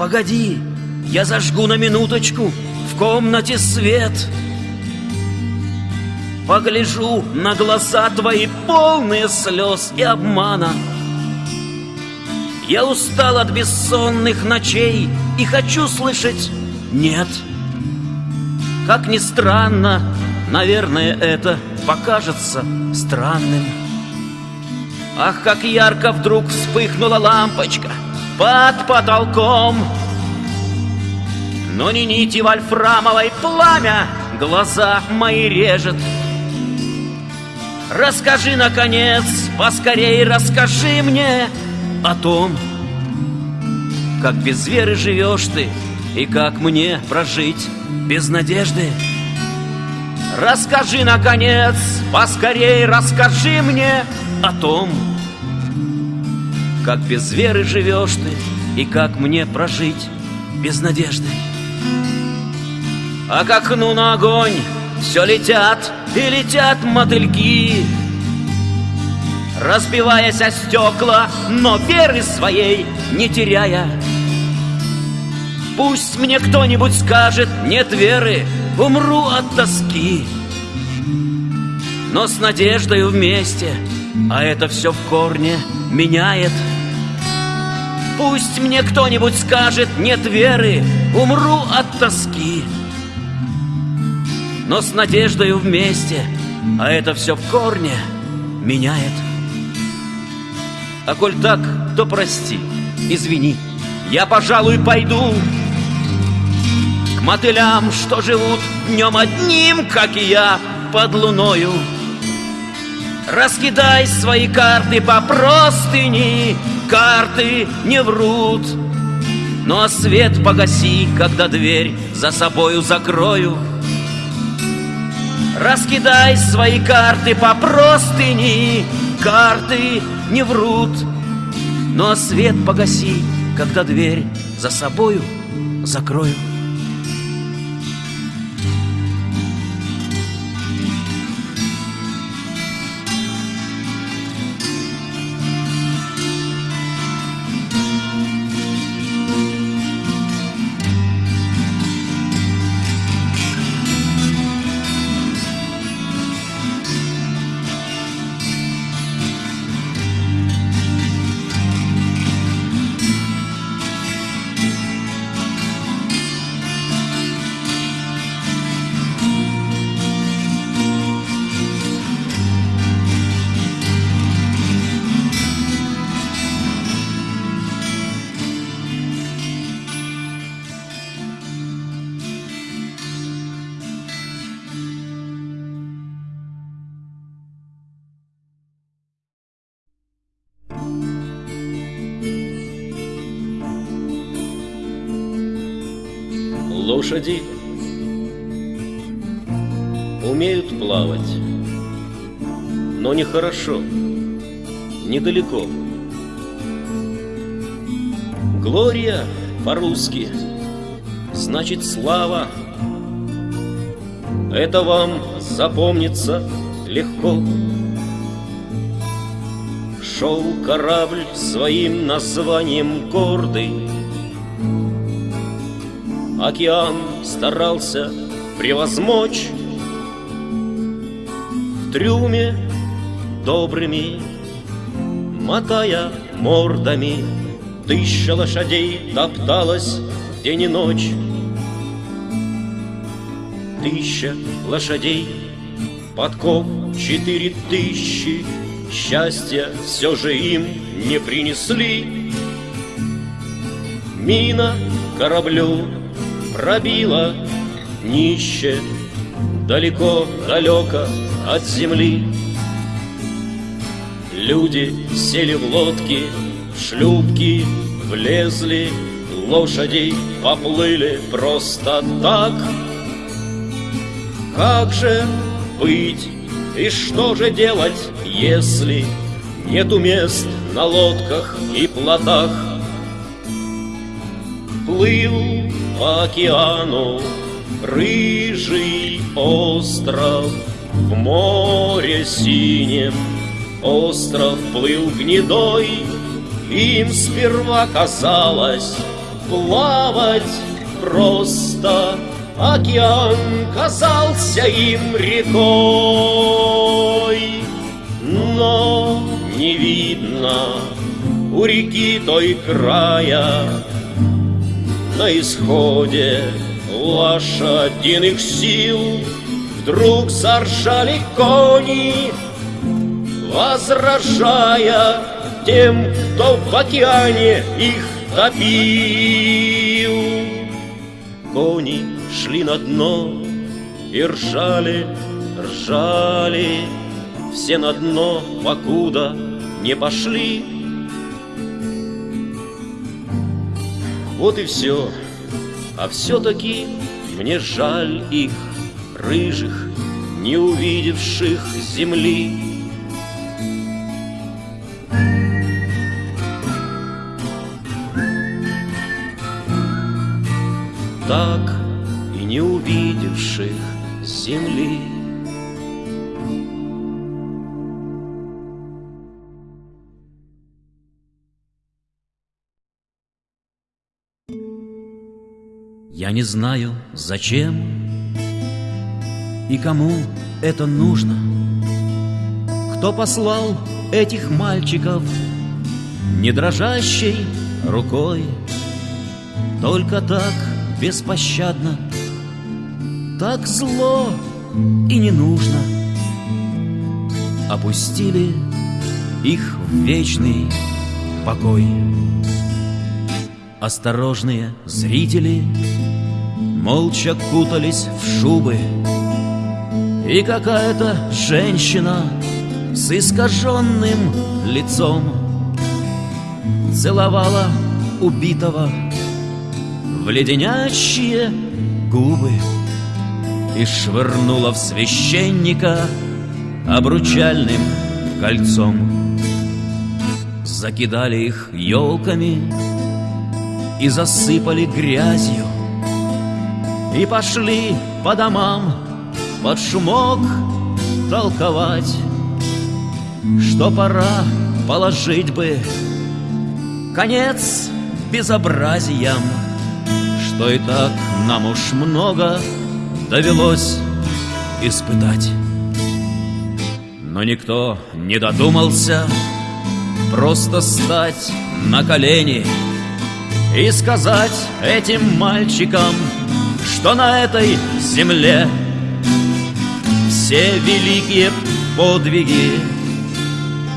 Погоди, я зажгу на минуточку в комнате свет. Погляжу на глаза твои полные слез и обмана. Я устал от бессонных ночей и хочу слышать «нет». Как ни странно, наверное, это покажется странным. Ах, как ярко вдруг вспыхнула лампочка под потолком. Но не нити вольфрамовой пламя глаза мои режет. Расскажи, наконец, поскорей расскажи мне о том, как без веры живешь ты и как мне прожить без надежды. Расскажи, наконец, поскорей расскажи мне о том, как без веры живешь ты и как мне прожить без надежды. А к окну на огонь все летят и летят мотыльки, Разбиваясь о стекла, но веры своей не теряя. Пусть мне кто-нибудь скажет, нет веры, умру от тоски. Но с надеждой вместе, а это все в корне меняет. Пусть мне кто-нибудь скажет, нет веры, умру от тоски. Но с надеждой вместе, а это все в корне меняет. А коль так, то прости, извини, я, пожалуй, пойду К мотылям, что живут днем одним, как и я, под луною. Раскидай свои карты по простыни, карты не врут. Ну а свет погаси, когда дверь за собою закрою Раскидай свои карты по простыни, карты не врут. А свет погаси, когда дверь за собою закрою. Лошади умеют плавать, но нехорошо, недалеко. Глория по-русски значит слава. Это вам запомнится легко. Шел корабль своим названием гордый, Океан старался превозмочь В трюме добрыми, мотая мордами. Тысяча лошадей топталась день и ночь. Тысяча лошадей, подков четыре тысячи. Счастья все же им не принесли. Мина кораблю пробила днище Далеко-далеко от земли. Люди сели в лодки, в шлюпки влезли Лошади поплыли просто так. Как же быть и что же делать, если Нету мест на лодках и плотах? Плыл по океану. Рыжий остров В море синем. Остров плыл гнедой Им сперва казалось, плавать просто Океан казался им рекой. Но не видно у реки той края На исходе. Лошадиных сил. Вдруг заржали кони Возражая тем, кто в океане их топил. Кони шли на дно и ржали, ржали. Все на дно, покуда не пошли Вот и все, а все-таки мне жаль их, рыжих, не увидевших земли. Так и не увидевших земли. Я не знаю, зачем и кому это нужно. Кто послал этих мальчиков не дрожащей рукой, Только так беспощадно, так зло и не нужно. Опустили их в вечный покой. Осторожные зрители Молча кутались в шубы. И какая-то женщина С искаженным лицом Целовала убитого В леденящие губы И швырнула в священника Обручальным кольцом. Закидали их елками и засыпали грязью И пошли по домам под шумок толковать Что пора положить бы конец безобразиям Что и так нам уж много довелось испытать. Но никто не додумался просто стать на колени и сказать этим мальчикам, что на этой земле Все великие подвиги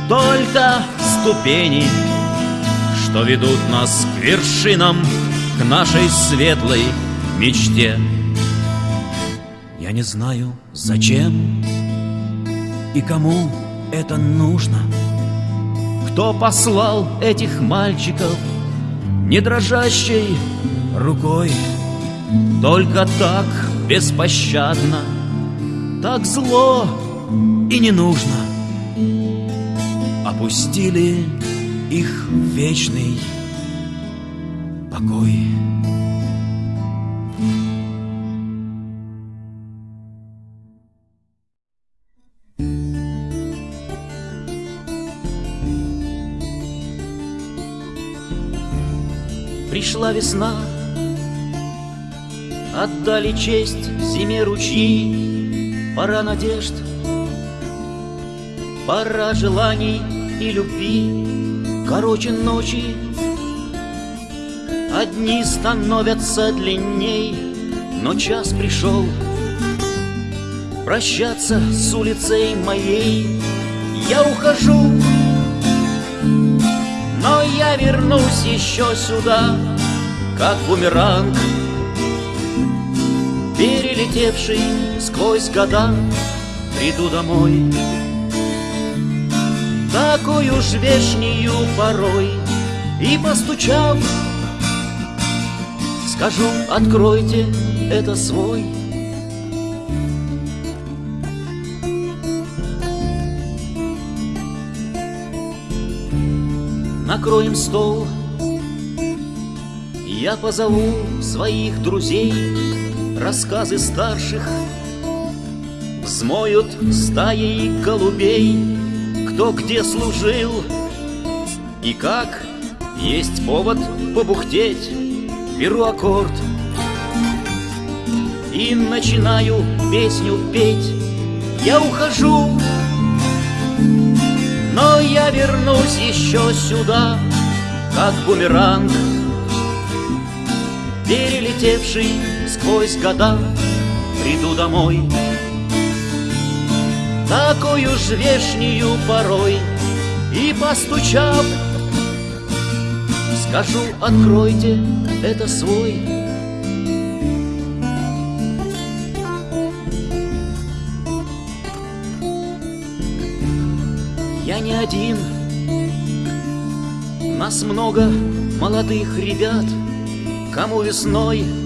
Только ступени, что ведут нас к вершинам К нашей светлой мечте Я не знаю, зачем и кому это нужно Кто послал этих мальчиков не дрожащей рукой. Только так беспощадно, так зло и не нужно. Опустили их в вечный покой. Пришла весна, Отдали честь зиме ручьи, Пора надежд, пора желаний и любви, Короче ночи, Одни становятся длинней, Но час пришел Прощаться с улицей моей. Я ухожу, но я вернусь еще сюда, как бумеранг, Перелетевший сквозь года, приду домой. Такую ж вешнюю порой, и постучав, Скажу, откройте, это свой накроем стол. Я позову своих друзей, рассказы старших Взмоют стаей голубей, кто где служил И как есть повод побухтеть. Беру аккорд И начинаю песню петь. Я ухожу, но я вернусь еще сюда Как бумеранг Перелетевший сквозь года Приду домой. Такую ж вешнюю порой И постучав Скажу, откройте, это свой Я не один. Нас много молодых ребят Кому весной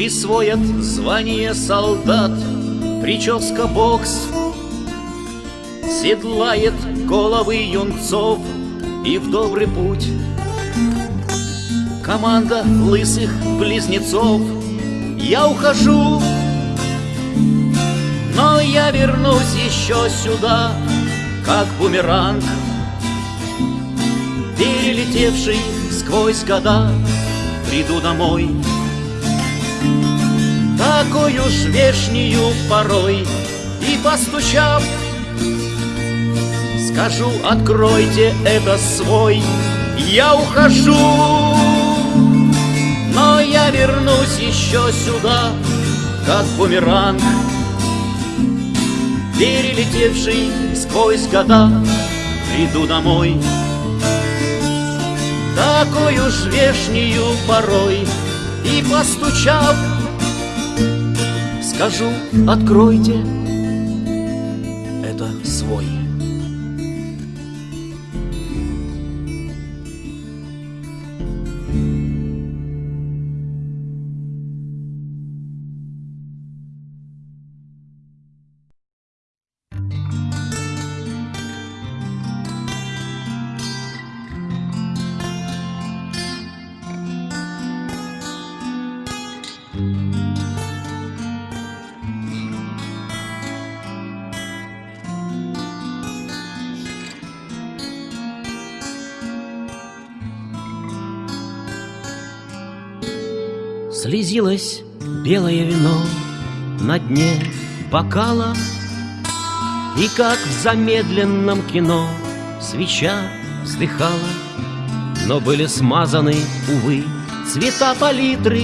Присвоят звание солдат Прическа бокс Седлает головы юнцов и в добрый путь. Команда лысых близнецов, я ухожу, но я вернусь еще сюда, как бумеранг, перелетевший сквозь года, приду домой. Такую ж вешнюю порой. И постучав Скажу, откройте это свой Я ухожу Но я вернусь еще сюда Как бумеранг Перелетевший сквозь года. Приду домой Такую ж вешнюю порой. И постучав Скажу, откройте. Это свой Слезилось белое вино на дне бокала. И как в замедленном кино свеча вздыхала Но были смазаны, увы, цвета палитры.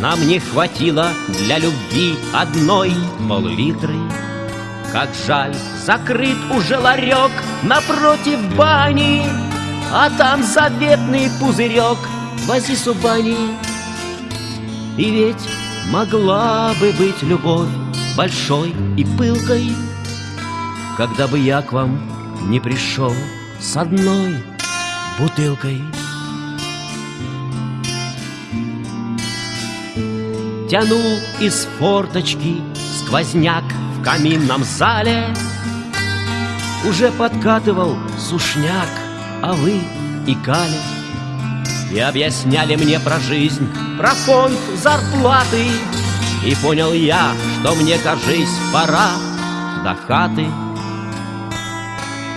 Нам не хватило для любви одной полулитры Как жаль, закрыт уже ларек напротив бани А там заветный пузырек Вози субани и ведь могла бы быть любовь большой и пылкой, Когда бы я к вам не пришел с одной бутылкой. Тянул из форточки сквозняк в каминном зале, Уже подкатывал сушняк, а вы и кали. И объясняли мне про жизнь, про фонд зарплаты. И понял я, что мне, кажись, пора до хаты.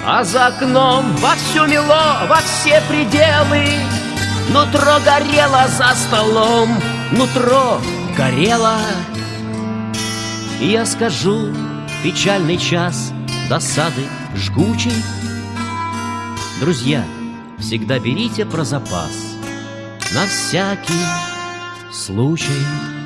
А за окном вовсю мело, во все пределы. Нутро горело за столом, нутро горело. И я скажу, печальный час досады жгучей Друзья, всегда берите про запас на всякий случай.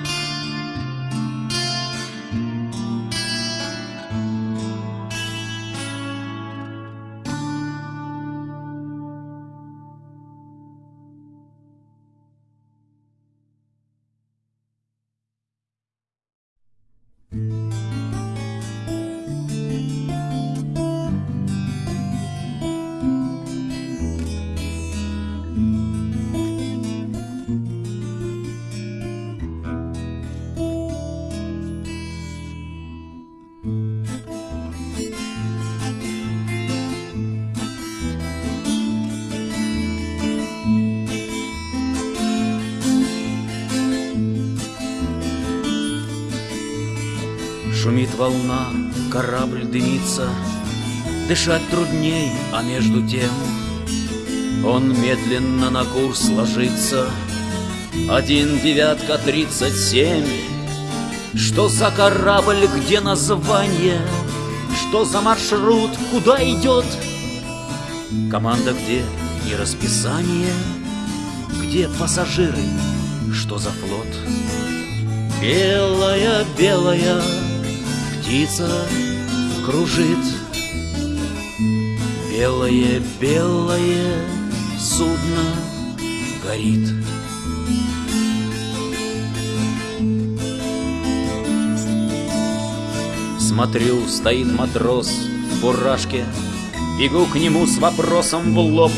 Волна, корабль дымится, Дышать трудней, а между тем Он медленно на курс ложится. Один девятка тридцать семь. Что за корабль, где название? Что за маршрут, куда идет? Команда где? И расписание. Где пассажиры, что за флот? Белая, белая птица кружит Белое, белое судно горит. Смотрю, стоит матрос в фуражке, Бегу к нему с вопросом в лоб.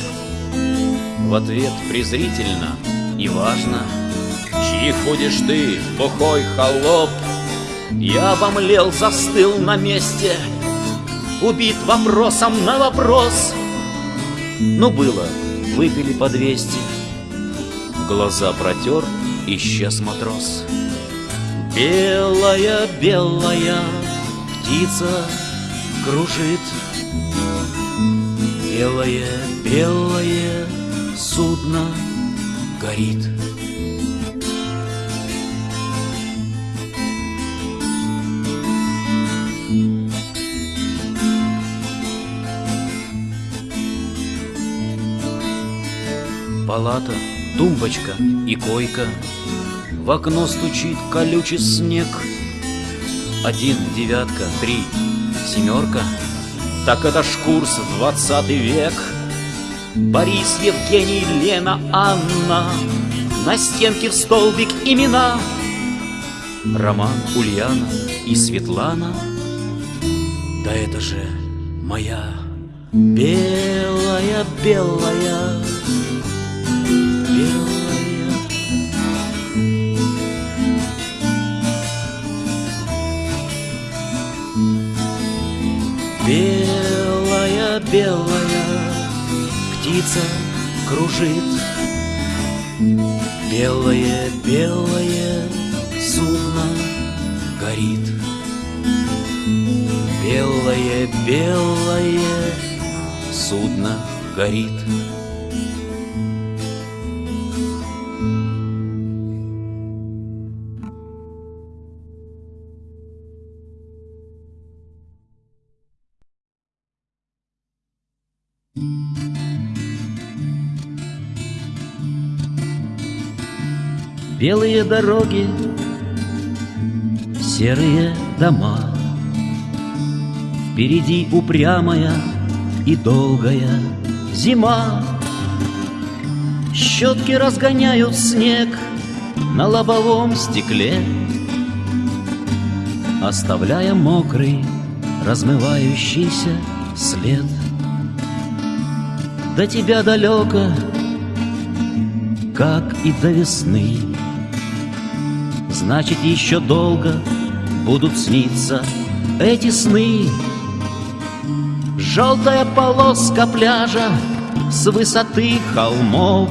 В ответ презрительно и важно, Чьих будешь ты, бухой холоп? Я обомлел, застыл на месте, Убит вопросом на вопрос. Ну было, выпили по двести. Глаза протер, исчез матрос. Белая, белая птица кружит. Белое, белое судно горит. Палата, тумбочка и койка. В окно стучит колючий снег. Один, девятка, три, семерка. Так это ж курс двадцатый век. Борис, Евгений, Лена, Анна. На стенке в столбик имена. Роман, Ульяна и Светлана. Да это же моя белая белая. Белая, белая птица кружит. Белое, белое судно горит. Белое, белое судно горит Белые дороги, серые дома. Впереди упрямая и долгая зима. Щетки разгоняют снег на лобовом стекле. Оставляя мокрый, размывающийся след. До тебя далеко, как и до весны Значит, еще долго будут сниться эти сны. Желтая полоска пляжа с высоты холмов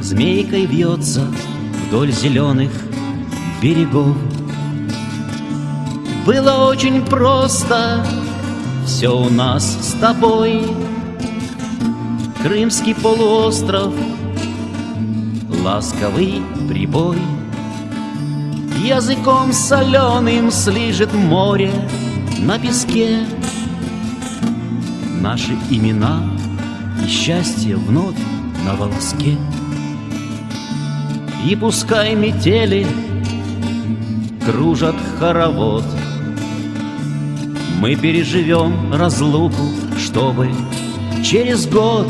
Змейкой вьется вдоль зеленых берегов. Было очень просто все у нас с тобой. Крымский полуостров ласковый прибой. Языком соленым слижет море на песке. Наши имена и счастье вновь на волоске. И пускай метели кружат хоровод. Мы переживем разлуку, чтобы через год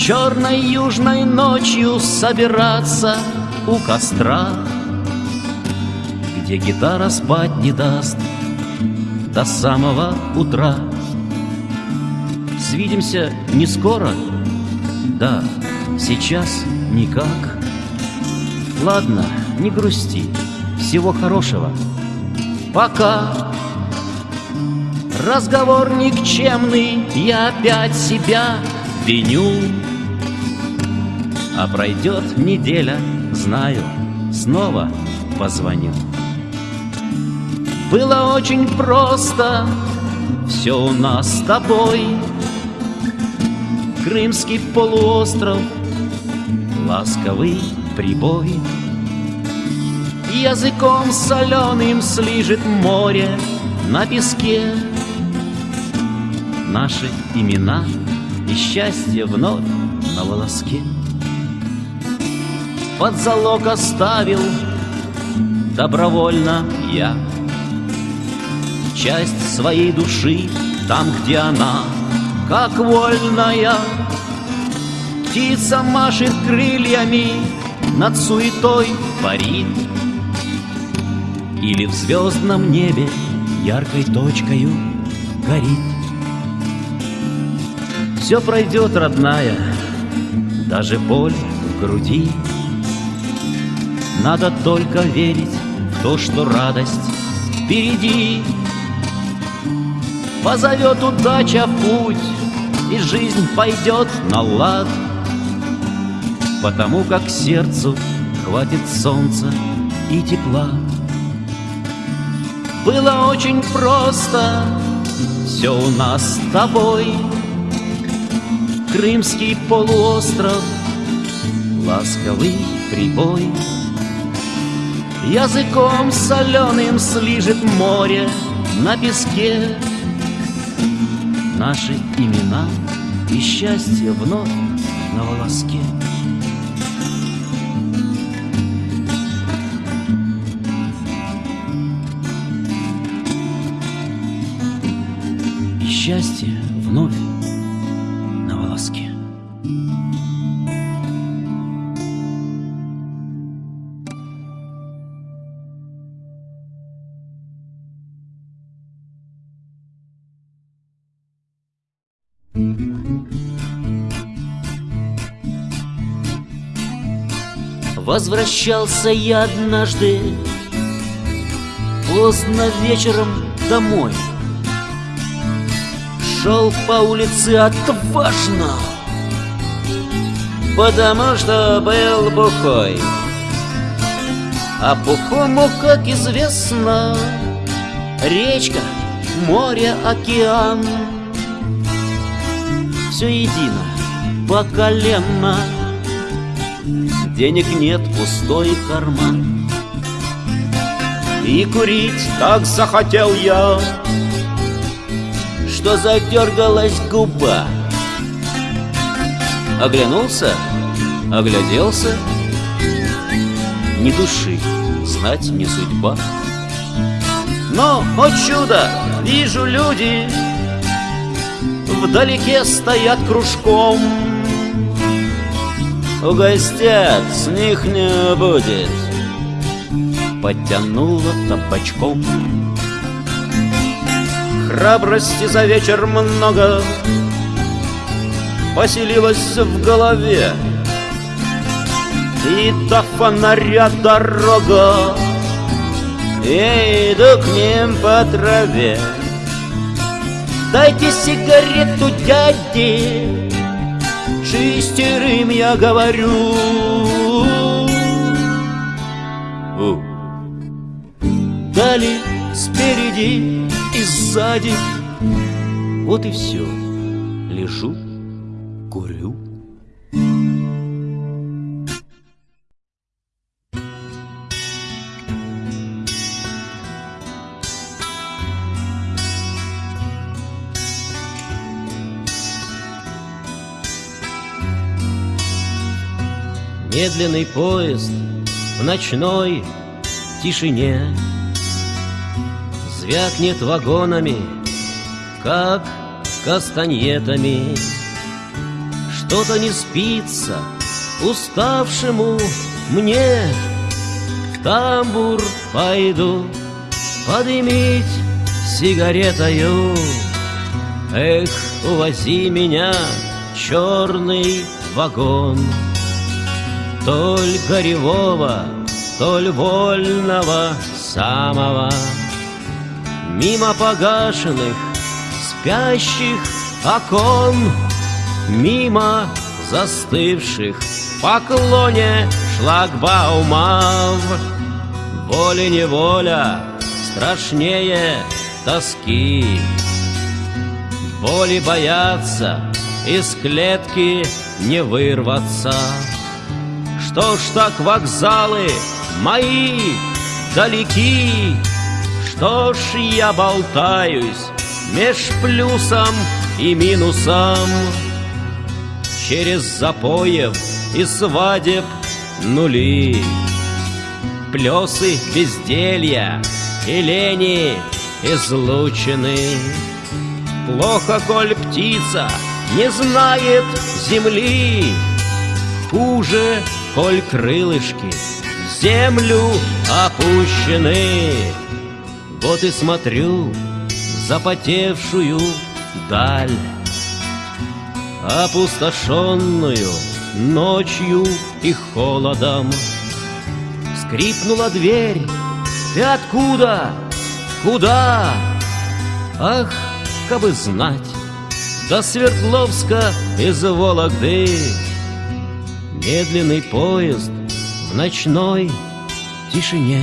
Черной южной ночью собираться у костра, Где гитара спать не даст до самого утра. Свидимся не скоро, да, сейчас никак. Ладно, не грусти, всего хорошего. Пока. Разговор никчемный, я опять себя виню. А пройдет неделя, знаю, снова позвоню. Было очень просто, все у нас с тобой. Крымский полуостров, ласковый прибой. Языком соленым слижет море на песке Наши имена и счастье вновь на волоске Под залог оставил добровольно я. Часть своей души там, где она, как вольная. Птица машет крыльями, над суетой парит. Или в звездном небе яркой точкою горит. Все пройдет, родная, даже боль в груди Надо только верить в то, что радость впереди. Позовет удача в путь, и жизнь пойдет на лад. Потому как сердцу хватит солнца и тепла. Было очень просто все у нас с тобой. Крымский полуостров, ласковый прибой Языком соленым слижет море на песке Наши имена и счастье вновь на волоске. И счастье вновь Возвращался я однажды Поздно вечером домой. Шел по улице отважно Потому что был бухой. А бухому, как известно Речка, море, океан Все едино, по колено. Денег нет, пустой карман. И курить так захотел я Что задергалась губа. Оглянулся, огляделся. Ни души, знать не судьба. Но, о чудо, вижу люди Вдалеке стоят кружком. Угостят, с них не будет. Подтянула табачком. Храбрости за вечер много. Поселилась в голове. И до фонаря дорога. Я иду к ним по траве Дайте сигарету дяде Шестерым я говорю. У. Дали спереди и сзади. Вот и все Лежу, Медленный поезд в ночной тишине. Звякнет вагонами, как кастаньетами. Что-то не спится уставшему мне. В тамбур пойду подымить сигаретою. Эх, увози меня, черный вагон Толь горевого, толь вольного самого. Мимо погашенных, спящих окон Мимо застывших в поклоне шлагбаумов. Воля-неволя страшнее тоски. Боли боятся из клетки не вырваться. Что ж так вокзалы мои далеки? Что ж я болтаюсь меж плюсом и минусом? Через запоев и свадеб нули. Плесы безделья и лени излучены. Плохо, коль птица не знает земли, Хуже, коль крылышки в землю опущены. Вот и смотрю в запотевшую даль, Опустошенную ночью и холодом. Скрипнула дверь, ты откуда? Куда? Ах, кабы знать, до Свердловска из Вологды Медленный поезд в ночной тишине.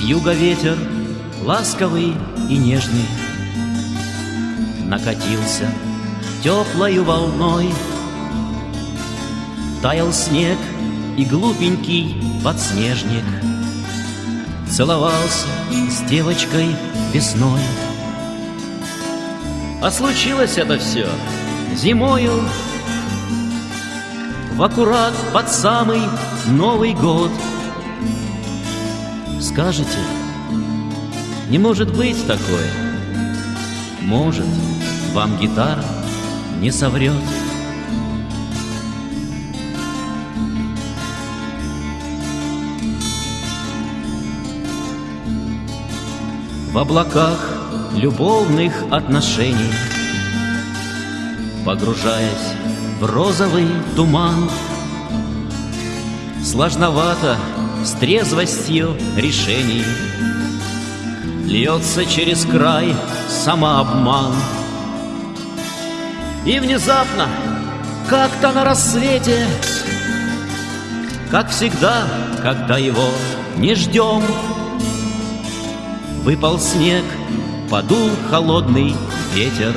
С юга ветер ласковый и нежный Накатился теплою волной. Таял снег и глупенький подснежник Целовался с девочкой весной. А случилось это все зимою В аккурат под самый Новый год Скажете, не может быть такое. Может, вам гитара не соврет. В облаках любовных отношений Погружаясь в розовый туман Сложновато с трезвостью решений. Льется через край самообман. И внезапно, как-то на рассвете Как всегда, когда его не ждем Выпал снег, подул холодный ветер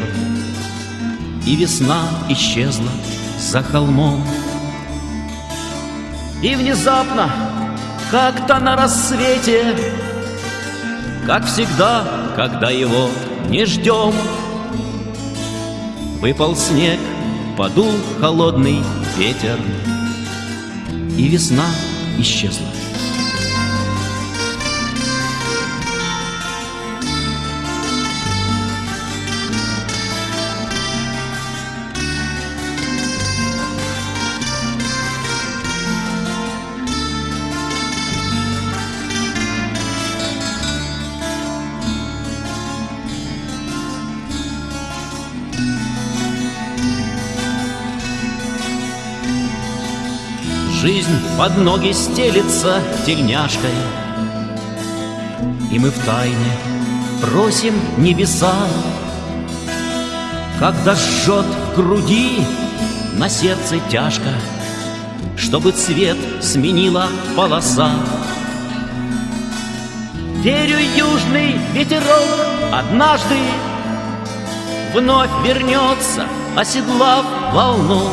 И весна исчезла за холмом. И внезапно, как-то на рассвете. Как всегда, когда его не ждем. Выпал снег, подул холодный ветер И весна исчезла под ноги стелится тельняшкой И мы в тайне просим небеса Когда жжет в груди на сердце тяжко Чтобы цвет сменила полоса. Верю, южный ветерок однажды Вновь вернется, оседлав волну.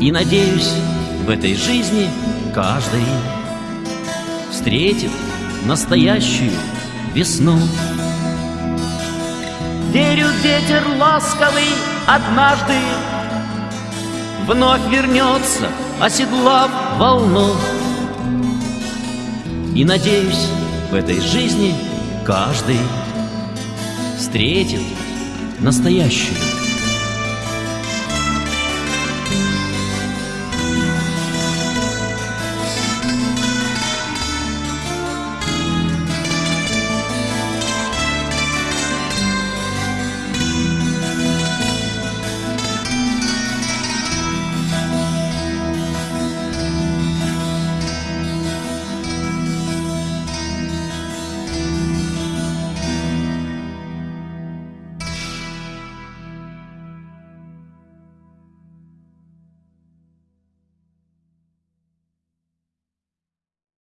И надеюсь, в этой жизни каждый Встретит настоящую весну. Верю, ветер ласковый однажды Вновь вернется, оседлав волну. И надеюсь, в этой жизни каждый Встретит настоящую